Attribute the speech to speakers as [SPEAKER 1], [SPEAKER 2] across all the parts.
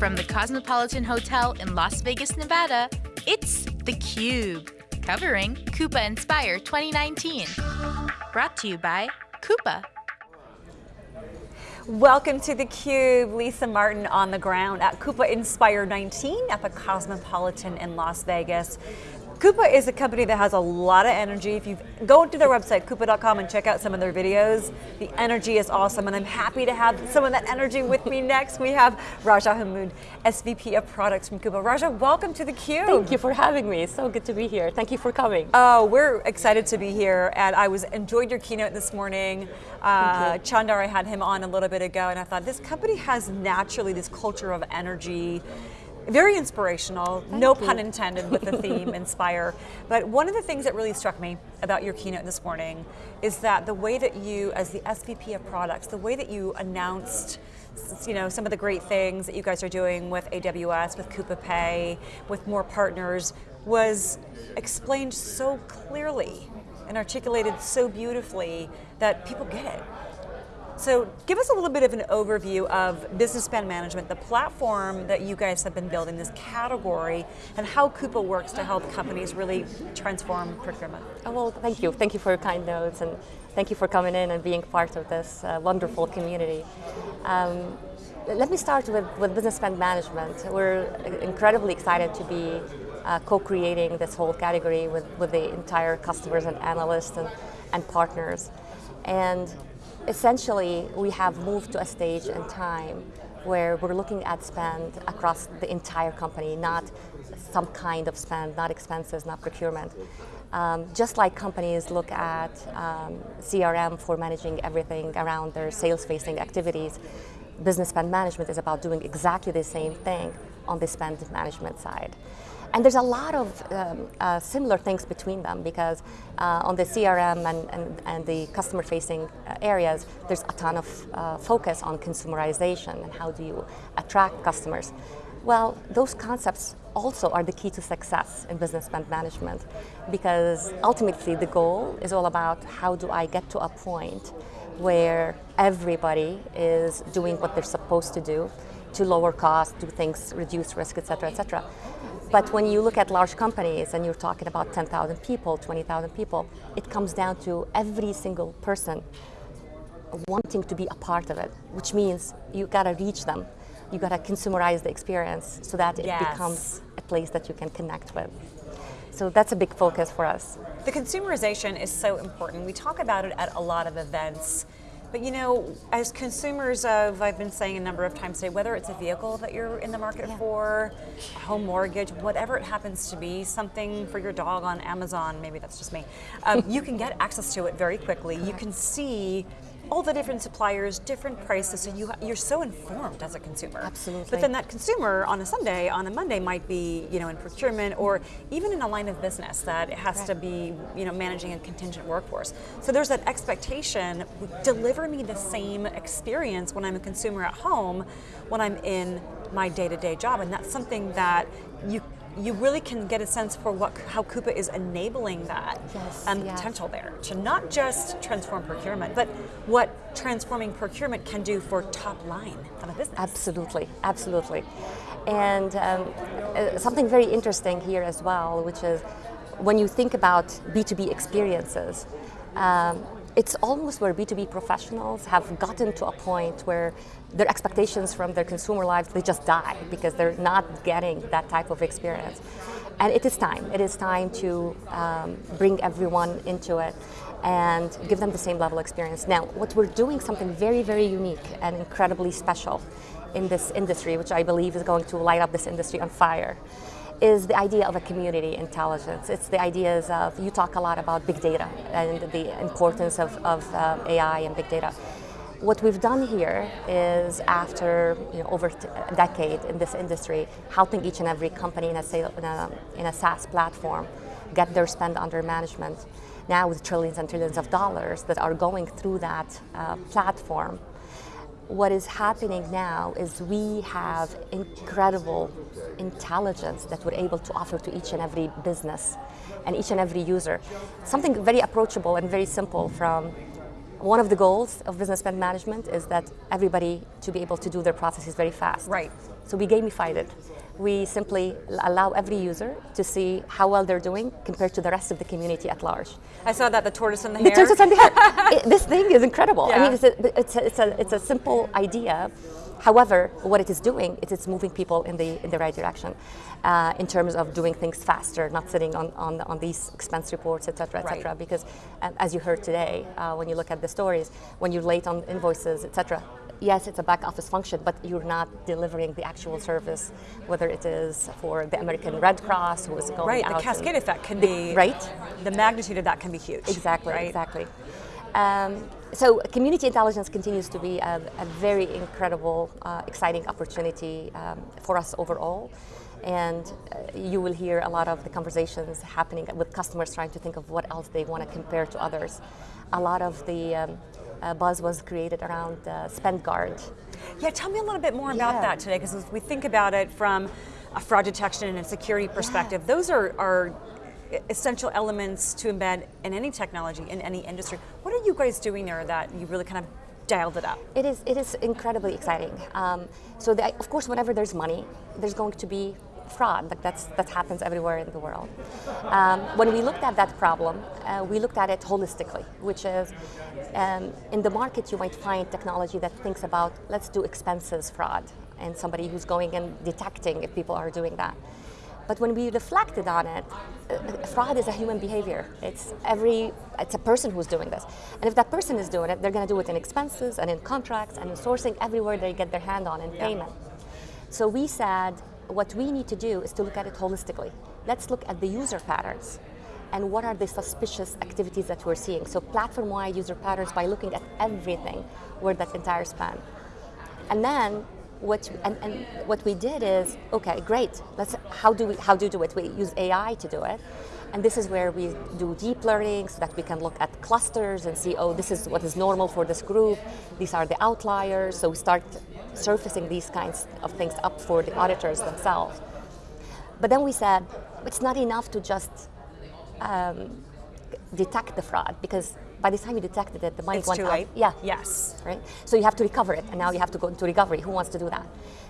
[SPEAKER 1] From the Cosmopolitan Hotel in Las Vegas, Nevada, it's theCUBE, covering Coupa Inspire 2019. Brought to you by Coupa.
[SPEAKER 2] Welcome to theCUBE, Lisa Martin on the ground at Coupa Inspire 19 at the Cosmopolitan in Las Vegas. Coupa is a company that has a lot of energy. If you go to their website, coupa.com and check out some of their videos, the energy is awesome and I'm happy to have some of that energy with me next. We have Raja Hammoud, SVP of Products from Coupa. Raja, welcome to theCUBE.
[SPEAKER 3] Thank you for having me, so good to be here. Thank you for coming.
[SPEAKER 2] Oh, we're excited to be here and I was enjoyed your keynote this morning. Uh, Chandar, I had him on a little bit ago and I thought this company has naturally this culture of energy very inspirational, Thank no you. pun intended with the theme, inspire. But one of the things that really struck me about your keynote this morning is that the way that you, as the SVP of products, the way that you announced you know, some of the great things that you guys are doing with AWS, with Coupa Pay, with more partners, was explained so clearly and articulated so beautifully that people get it. So give us a little bit of an overview of business spend management, the platform that you guys have been building, this category, and how Coupa works to help companies really transform procurement.
[SPEAKER 3] Oh, well, thank you. Thank you for your kind notes, and thank you for coming in and being part of this uh, wonderful community. Um, let me start with, with business spend management. We're incredibly excited to be uh, co-creating this whole category with, with the entire customers and analysts and, and partners. And essentially, we have moved to a stage in time where we're looking at spend across the entire company, not some kind of spend, not expenses, not procurement. Um, just like companies look at um, CRM for managing everything around their sales-facing activities, business spend management is about doing exactly the same thing on the spend management side. And there's a lot of um, uh, similar things between them because uh, on the CRM and, and, and the customer facing uh, areas, there's a ton of uh, focus on consumerization and how do you attract customers. Well, those concepts also are the key to success in business spend management because ultimately the goal is all about how do I get to a point where everybody is doing what they're supposed to do to lower costs, do things, reduce risk, et cetera, et cetera. But when you look at large companies and you're talking about 10,000 people, 20,000 people, it comes down to every single person wanting to be a part of it, which means you gotta reach them. You gotta consumerize the experience so that it yes. becomes a place that you can connect with. So that's a big focus for us.
[SPEAKER 2] The consumerization is so important. We talk about it at a lot of events. But you know, as consumers of, I've been saying a number of times today, whether it's a vehicle that you're in the market yeah. for, a home mortgage, whatever it happens to be, something for your dog on Amazon, maybe that's just me, um, you can get access to it very quickly. You can see all the different suppliers, different prices, so you, you're so informed as a consumer.
[SPEAKER 3] Absolutely.
[SPEAKER 2] But then that consumer on a Sunday, on a Monday might be you know, in procurement or even in a line of business that has right. to be you know, managing a contingent workforce. So there's that expectation, deliver me the same experience when I'm a consumer at home when I'm in my day-to-day -day job, and that's something that you you really can get a sense for what how Coupa is enabling that yes, um, yes. potential there to not just transform procurement, but what transforming procurement can do for top line of a business.
[SPEAKER 3] Absolutely, absolutely. And um, uh, something very interesting here as well, which is when you think about B2B experiences, um, it's almost where B2B professionals have gotten to a point where their expectations from their consumer lives, they just die because they're not getting that type of experience. And it is time. It is time to um, bring everyone into it and give them the same level of experience. Now, what we're doing something very, very unique and incredibly special in this industry, which I believe is going to light up this industry on fire, is the idea of a community intelligence. It's the ideas of, you talk a lot about big data and the importance of, of uh, AI and big data. What we've done here is after you know, over a decade in this industry, helping each and every company in a, in a, in a SaaS platform get their spend under management. Now with trillions and trillions of dollars that are going through that uh, platform, what is happening now is we have incredible intelligence that we're able to offer to each and every business and each and every user. Something very approachable and very simple from one of the goals of business spend management is that everybody to be able to do their processes very fast.
[SPEAKER 2] Right.
[SPEAKER 3] So we gamified it. We simply allow every user to see how well they're doing compared to the rest of the community at large.
[SPEAKER 2] I saw that the tortoise and the,
[SPEAKER 3] The
[SPEAKER 2] hare.
[SPEAKER 3] tortoise and the hare. It- this thing is incredible. I mean, it's a, it's, a, it's, a, it's a simple idea. However, what it is doing is it's moving people in the in the right direction, uh, in terms of doing things faster, not sitting on on, on these expense reports, et cetera, et
[SPEAKER 2] Right.
[SPEAKER 3] cetera. Because, um, as you heard today, uh, when you look at the stories, when you're late on invoices, et cetera. Yes, it's a back office function, but you're not delivering the actual service, whether it is for the American Red Cross who is going
[SPEAKER 2] Right,
[SPEAKER 3] out
[SPEAKER 2] the cascade effect can
[SPEAKER 3] The-
[SPEAKER 2] be
[SPEAKER 3] right.
[SPEAKER 2] The magnitude of that can be huge.
[SPEAKER 3] Exactly,
[SPEAKER 2] right?
[SPEAKER 3] exactly. Um, so community intelligence continues to be a, a very incredible, uh, exciting opportunity um, for us overall. And uh, you will hear a lot of the conversations happening with customers trying to think of what else they want to compare to others. A lot of the um, uh, buzz was created around uh, SpendGuard.
[SPEAKER 2] Yeah, tell me a little bit more about
[SPEAKER 3] Yeah.
[SPEAKER 2] that today, because as we think about it from a fraud detection and a security perspective, those are, are essential elements to embed in any technology, in any industry. What are you guys doing there that you really kind of dialed it up?
[SPEAKER 3] It is, it is incredibly exciting. Um, so, the, of course, whenever there's money, there's going to be fraud. Like that's, that happens everywhere in the world. Um, when we looked at that problem, uh, we looked at it holistically, which is um, in the market you might find technology that thinks about let's do expenses fraud and somebody who's going and detecting if people are doing that. But when we reflected on it, uh, fraud is a human behavior. It's every, it's a person who's doing this. And if that person is doing it, they're going to do it in expenses and in contracts and in sourcing everywhere they get their hand on in payment. So we said what we need to do is to look at it holistically. Let's look at the user patterns and what are the suspicious activities that we're seeing. So platform-wide user patterns by looking at everything where that entire span. And then what and, and what we did is okay, great. Let's how do we how do we do it? We use AI to do it. And this is where we do deep learning so that we can look at clusters and see, oh, this is what is normal for this group. These are the outliers. So we start surfacing these kinds of things up for the auditors themselves. But then we said, it's not enough to just um, detect the fraud because by the time you detected it, the money
[SPEAKER 2] It's
[SPEAKER 3] went
[SPEAKER 2] too
[SPEAKER 3] out.
[SPEAKER 2] late?
[SPEAKER 3] Yeah.
[SPEAKER 2] Yes.
[SPEAKER 3] Right. So you have to recover it, and now you have to go into recovery. Who wants to do that?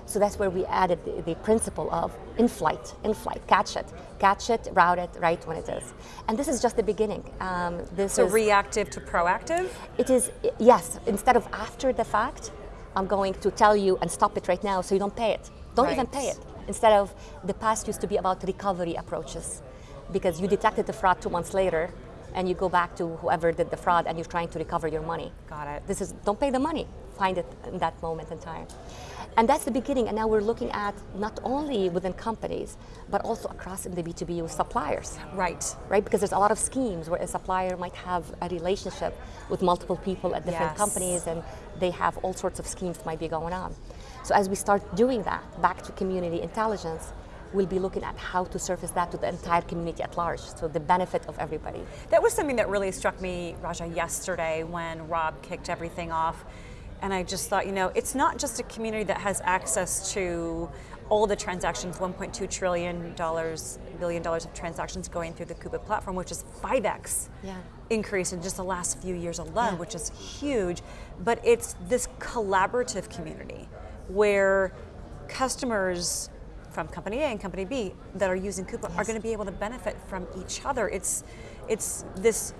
[SPEAKER 3] So that's where we added the, the principle of in flight, in flight, catch it, catch it, route it right when it is. And this is just the beginning. Um, this
[SPEAKER 2] So
[SPEAKER 3] is
[SPEAKER 2] reactive to proactive?
[SPEAKER 3] it is yes. Instead of after the fact, I'm going to tell you and stop it right now, so you don't pay it. Don't even pay it. Instead of the past used to be about recovery approaches, because you detected the fraud two months later, and you go back to whoever did the fraud, and you're trying to recover your money.
[SPEAKER 2] Got it.
[SPEAKER 3] This is don't pay the money. Find it in that moment in time. And that's the beginning. And now we're looking at not only within companies, but also across in the B2B with suppliers
[SPEAKER 2] Right.
[SPEAKER 3] right? Because there's a lot of schemes where a supplier might have a relationship with multiple people at different
[SPEAKER 2] Yes.
[SPEAKER 3] companies and they have all sorts of schemes might be going on. So as we start doing that back to community intelligence, we'll be looking at how to surface that to the entire community at large, so the benefit of everybody.
[SPEAKER 2] That was something that really struck me, Raja, yesterday when Rob kicked everything off. And I just thought, you know, it's not just a community that has access to all the transactions, 1.2 trillion dollars, billion dollars of transactions going through the Coupa platform, which is 5x
[SPEAKER 3] Yeah.
[SPEAKER 2] increase in just the last few years alone,
[SPEAKER 3] Yeah.
[SPEAKER 2] which is huge. But it's this collaborative community where customers from company A and company B that are using Coupa are going to be able to benefit from each other. It's it's this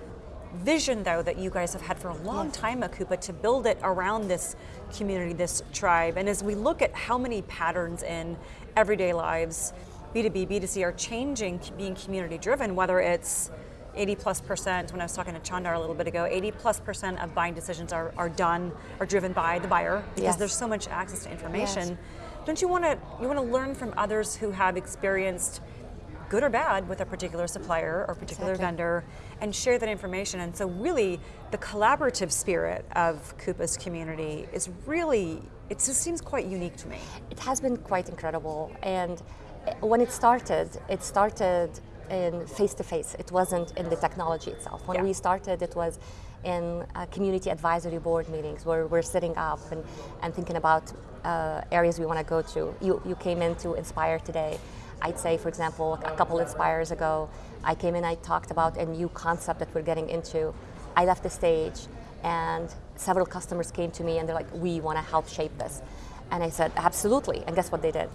[SPEAKER 2] vision though that you guys have had for a long
[SPEAKER 3] Yes.
[SPEAKER 2] time at Coupa to build it around this community, this tribe. And as we look at how many patterns in everyday lives, B2B, B2C are changing, being community driven, whether it's 80 plus percent, when I was talking to Chandar a little bit ago, 80 plus percent of buying decisions are, are done, are driven by the buyer because
[SPEAKER 3] Yes.
[SPEAKER 2] there's so much access to information. Don't you want to you want to learn from others who have experienced good or bad with a particular supplier or particular
[SPEAKER 3] Exactly.
[SPEAKER 2] vendor and share that information. And so really the collaborative spirit of Coupa's community is really it just seems quite unique to me.
[SPEAKER 3] It has been quite incredible. And when it started, it started in face to face. It wasn't in the technology itself. When
[SPEAKER 2] Yeah.
[SPEAKER 3] we started, it was in uh, community advisory board meetings where we're sitting up and, and thinking about uh, areas we want to go to. You, you came in to Inspire today. I'd say, for example, a couple Inspires ago, I came in, I talked about a new concept that we're getting into. I left the stage and several customers came to me and they're like, we want to help shape this. And I said, absolutely. And guess what they did?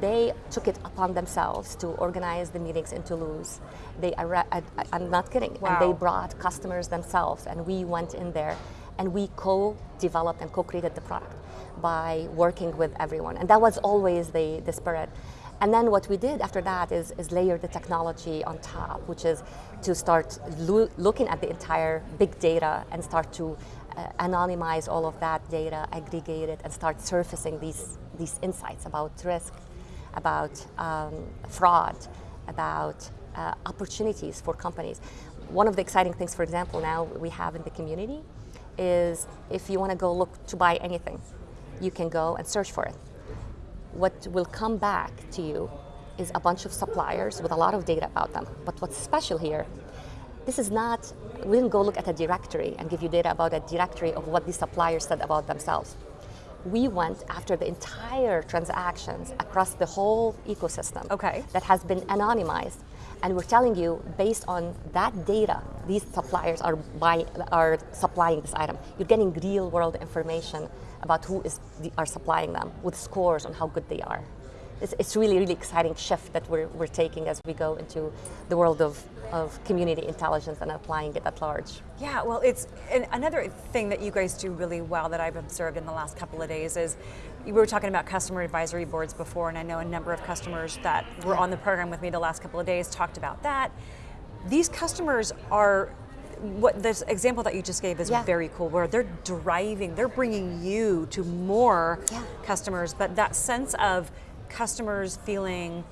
[SPEAKER 3] They took it upon themselves to organize the meetings in Toulouse. They, I, am not kidding.
[SPEAKER 2] Wow.
[SPEAKER 3] And they brought customers themselves, and we went in there and we co-developed and co-created the product by working with everyone. And that was always the, the spirit. And then what we did after that is, is layer the technology on top, which is to start lo looking at the entire big data and start to uh, anonymize all of that data, aggregate it, and start surfacing these, these insights about risk, about um, fraud, about uh, opportunities for companies. One of the exciting things, for example, now we have in the community is if you want to go look to buy anything, you can go and search for it. What will come back to you is a bunch of suppliers with a lot of data about them. But what's special here, this is not, we didn't go look at a directory and give you data about a directory of what the suppliers said about themselves. We went after the entire transactions across the whole ecosystem
[SPEAKER 2] okay.
[SPEAKER 3] that has been anonymized and we're telling you, based on that data, these suppliers are, buy, are supplying this item. You're getting real world information about who is are supplying them with scores on how good they are. It's, it's really, really exciting shift that we're, we're taking as we go into the world of, of community intelligence and applying it at large.
[SPEAKER 2] Yeah, well, it's another thing that you guys do really well that I've observed in the last couple of days is we were talking about customer advisory boards before, and I know a number of customers that were on the program with me the last couple of days talked about that. These customers are what this example that you just gave is yeah. very cool where they're driving they're bringing you to more yeah. customers but that sense of customers feeling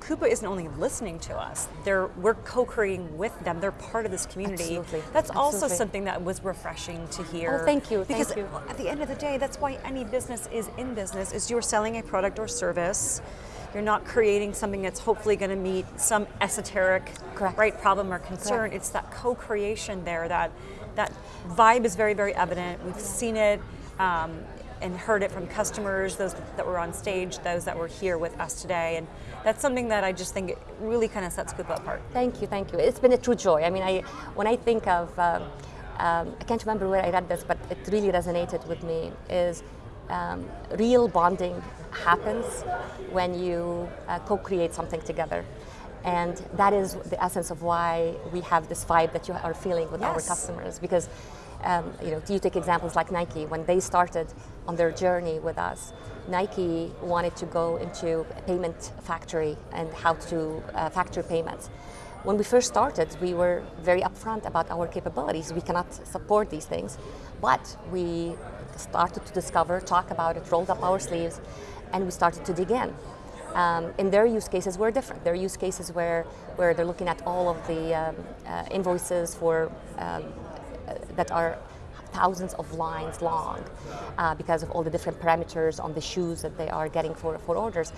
[SPEAKER 2] Coupa isn't only listening to us, they're, we're co-creating with them, they're part of this community.
[SPEAKER 3] Absolutely.
[SPEAKER 2] That's
[SPEAKER 3] Absolutely.
[SPEAKER 2] also something that was refreshing to hear.
[SPEAKER 3] Oh, thank you,
[SPEAKER 2] because
[SPEAKER 3] thank you.
[SPEAKER 2] at the end of the day, that's why any business is in business, is you're selling a product or service, you're not creating something that's hopefully going to meet some esoteric
[SPEAKER 3] Correct.
[SPEAKER 2] right problem or concern.
[SPEAKER 3] Correct.
[SPEAKER 2] It's that co-creation there, that, that vibe is very, very evident. We've seen it. Um, and heard it from customers, those that were on stage, those that were here with us today. And that's something that I just think really kind of sets Coupa apart.
[SPEAKER 3] Thank you, thank you. It's been a true joy. I mean, I, when I think of, um, um, I can't remember where I read this, but it really resonated with me, is um, real bonding happens when you uh, co-create something together. And that is the essence of why we have this vibe that you are feeling with
[SPEAKER 2] yes.
[SPEAKER 3] our customers. Because um, you know, you take examples like Nike, when they started on their journey with us, Nike wanted to go into a payment factory and how to uh, factor payments. When we first started, we were very upfront about our capabilities. We cannot support these things, but we started to discover, talk about it, rolled up our sleeves, and we started to dig in. Um, in their use cases were different. Their use cases where, where they're looking at all of the um, uh, invoices for um, that are thousands of lines long uh, because of all the different parameters on the shoes that they are getting for, for orders.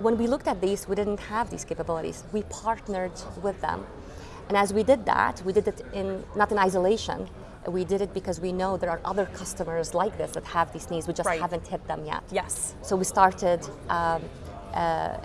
[SPEAKER 3] When we looked at these, we didn't have these capabilities. We partnered with them. And as we did that, we did it in not in isolation. We did it because we know there are other customers like this that have these needs. We just
[SPEAKER 2] right.
[SPEAKER 3] haven't hit them yet.
[SPEAKER 2] Yes.
[SPEAKER 3] So we started um, uh,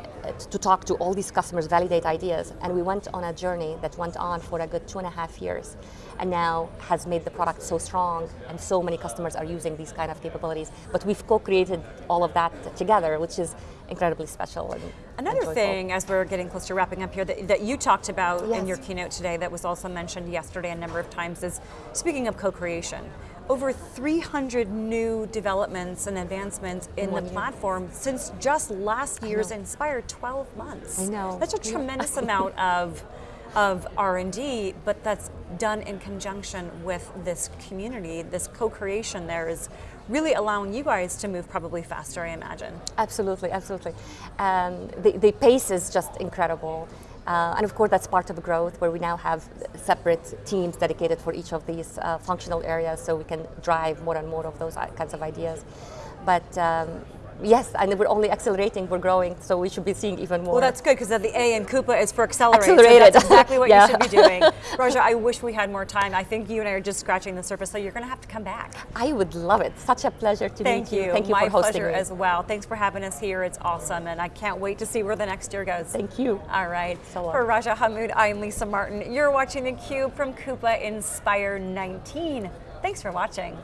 [SPEAKER 3] to talk to all these customers, validate ideas, and we went on a journey that went on for a good two and a half years, and now has made the product so strong, and so many customers are using these kind of capabilities. But we've co-created all of that together, which is incredibly special. And
[SPEAKER 2] Another thing, as we're getting close to wrapping up here, that, that you talked about
[SPEAKER 3] yes.
[SPEAKER 2] in your keynote today, that was also mentioned yesterday a number of times, is speaking of co-creation over 300 new developments and advancements in the platform since just last year's Inspire 12 months.
[SPEAKER 3] I know.
[SPEAKER 2] That's a tremendous amount of of R&D, but that's done in conjunction with this community. This co-creation there is really allowing you guys to move probably faster, I imagine.
[SPEAKER 3] Absolutely, absolutely. Um, the, the pace is just incredible. Uh, and of course, that's part of the growth where we now have separate teams dedicated for each of these uh, functional areas so we can drive more and more of those kinds of ideas. But um, Yes, and we're only accelerating, we're growing, so we should be seeing even more.
[SPEAKER 2] Well, that's good because the A in Coupa is for accelerate.
[SPEAKER 3] Accelerated.
[SPEAKER 2] So that's exactly what
[SPEAKER 3] yeah.
[SPEAKER 2] you should be doing. Raja, I wish we had more time. I think you and I are just scratching the surface, so you're going to have to come back.
[SPEAKER 3] I would love it. Such a pleasure to
[SPEAKER 2] Thank
[SPEAKER 3] meet
[SPEAKER 2] you.
[SPEAKER 3] you. Thank you
[SPEAKER 2] My
[SPEAKER 3] for hosting
[SPEAKER 2] pleasure
[SPEAKER 3] me.
[SPEAKER 2] as well. Thanks for having us here. It's awesome, and I can't wait to see where the next year goes.
[SPEAKER 3] Thank you.
[SPEAKER 2] All right.
[SPEAKER 3] So
[SPEAKER 2] for Raja Hammoud, I'm Lisa Martin. You're watching theCUBE from Coupa Inspire 19. Thanks for watching.